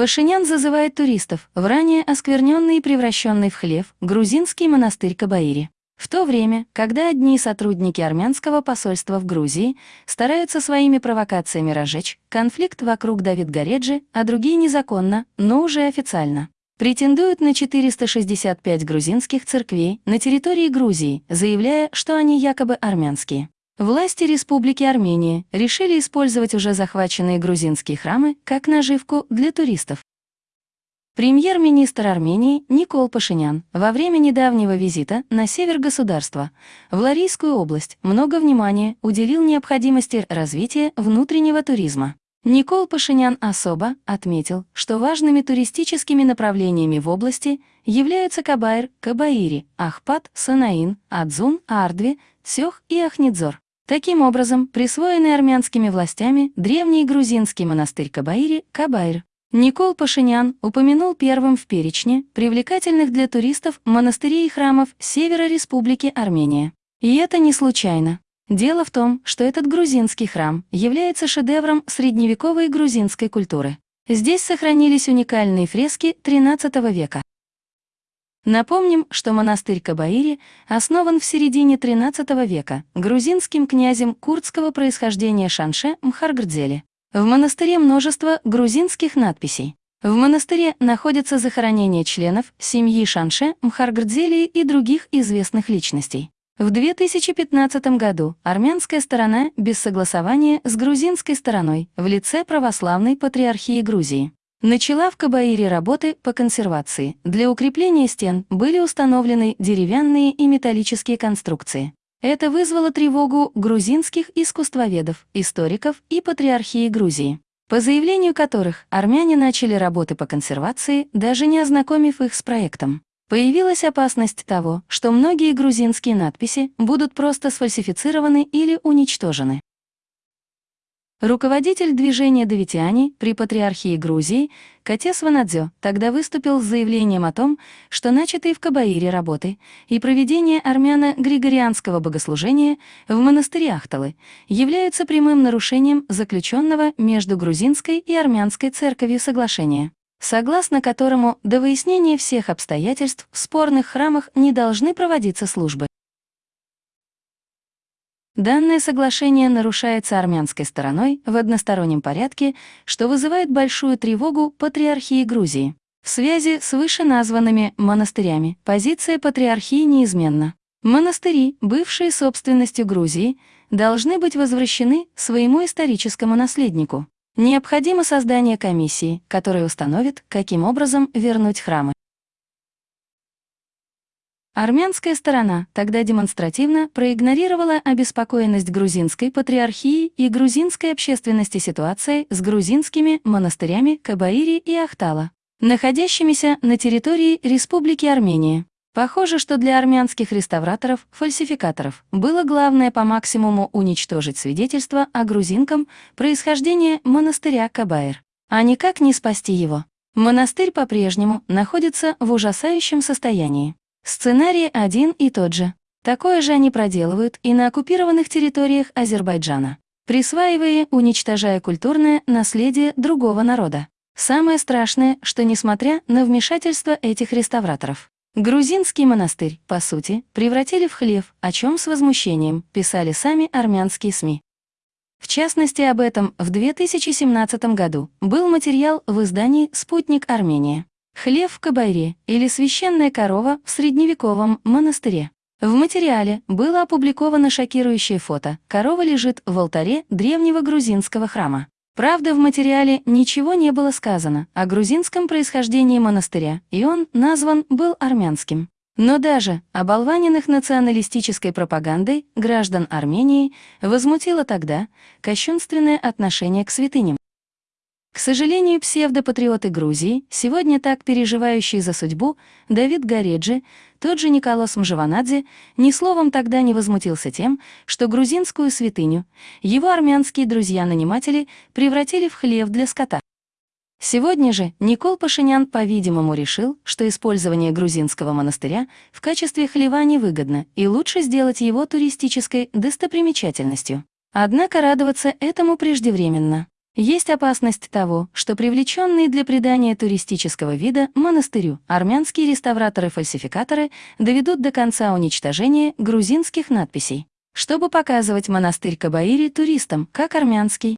Пашинян зазывает туристов в ранее оскверненный и превращенный в хлев грузинский монастырь Кабаири. В то время, когда одни сотрудники армянского посольства в Грузии стараются своими провокациями разжечь конфликт вокруг Давид Гореджи, а другие незаконно, но уже официально, претендуют на 465 грузинских церквей на территории Грузии, заявляя, что они якобы армянские. Власти Республики Армения решили использовать уже захваченные грузинские храмы как наживку для туристов. Премьер-министр Армении Никол Пашинян во время недавнего визита на север государства, в Ларийскую область, много внимания уделил необходимости развития внутреннего туризма. Никол Пашинян особо отметил, что важными туристическими направлениями в области являются Кабайр, Кабаири, Ахпат, Санаин, Адзун, Ардви, Цёх и Ахнидзор. Таким образом, присвоенный армянскими властями древний грузинский монастырь Кабаири – Кабайр. Никол Пашинян упомянул первым в перечне привлекательных для туристов монастырей и храмов севера Республики Армения. И это не случайно. Дело в том, что этот грузинский храм является шедевром средневековой грузинской культуры. Здесь сохранились уникальные фрески XIII века. Напомним, что монастырь Кабаири основан в середине XIII века грузинским князем курдского происхождения Шанше Мхаргрдзели. В монастыре множество грузинских надписей. В монастыре находятся захоронения членов семьи Шанше, Мхаргрдзели и других известных личностей. В 2015 году армянская сторона без согласования с грузинской стороной в лице православной патриархии Грузии Начала в Кабаире работы по консервации. Для укрепления стен были установлены деревянные и металлические конструкции. Это вызвало тревогу грузинских искусствоведов, историков и патриархии Грузии, по заявлению которых армяне начали работы по консервации, даже не ознакомив их с проектом. Появилась опасность того, что многие грузинские надписи будут просто сфальсифицированы или уничтожены. Руководитель движения Давитяне при Патриархии Грузии Катес Ванадзё тогда выступил с заявлением о том, что начатые в Кабаире работы и проведение армяно-григорианского богослужения в монастыре Ахталы являются прямым нарушением заключенного между грузинской и армянской церковью соглашения, согласно которому до выяснения всех обстоятельств в спорных храмах не должны проводиться службы. Данное соглашение нарушается армянской стороной в одностороннем порядке, что вызывает большую тревогу патриархии Грузии. В связи с вышеназванными монастырями позиция патриархии неизменна. Монастыри, бывшие собственностью Грузии, должны быть возвращены своему историческому наследнику. Необходимо создание комиссии, которая установит, каким образом вернуть храмы. Армянская сторона тогда демонстративно проигнорировала обеспокоенность грузинской патриархии и грузинской общественности ситуацией с грузинскими монастырями Кабаири и Ахтала, находящимися на территории Республики Армения. Похоже, что для армянских реставраторов-фальсификаторов было главное по максимуму уничтожить свидетельство о грузинком происхождении монастыря Кабаир, а никак не спасти его. Монастырь по-прежнему находится в ужасающем состоянии. Сценарий один и тот же. Такое же они проделывают и на оккупированных территориях Азербайджана, присваивая уничтожая культурное наследие другого народа. Самое страшное, что несмотря на вмешательство этих реставраторов, грузинский монастырь, по сути, превратили в хлев, о чем с возмущением писали сами армянские СМИ. В частности, об этом в 2017 году был материал в издании «Спутник Армения». Хлев в Кабайре или священная корова в средневековом монастыре. В материале было опубликовано шокирующее фото. Корова лежит в алтаре древнего грузинского храма. Правда, в материале ничего не было сказано о грузинском происхождении монастыря, и он назван был армянским. Но даже оболваненных националистической пропагандой граждан Армении возмутило тогда кощунственное отношение к святыням. К сожалению, псевдопатриоты Грузии, сегодня так переживающие за судьбу, Давид Гореджи, тот же Николас Мжаванадзе, ни словом тогда не возмутился тем, что грузинскую святыню его армянские друзья-наниматели превратили в хлев для скота. Сегодня же Никол Пашинян, по-видимому, решил, что использование грузинского монастыря в качестве хлева невыгодно и лучше сделать его туристической достопримечательностью. Однако радоваться этому преждевременно. Есть опасность того, что привлеченные для придания туристического вида монастырю армянские реставраторы-фальсификаторы доведут до конца уничтожения грузинских надписей, чтобы показывать монастырь Кабаири туристам как армянский.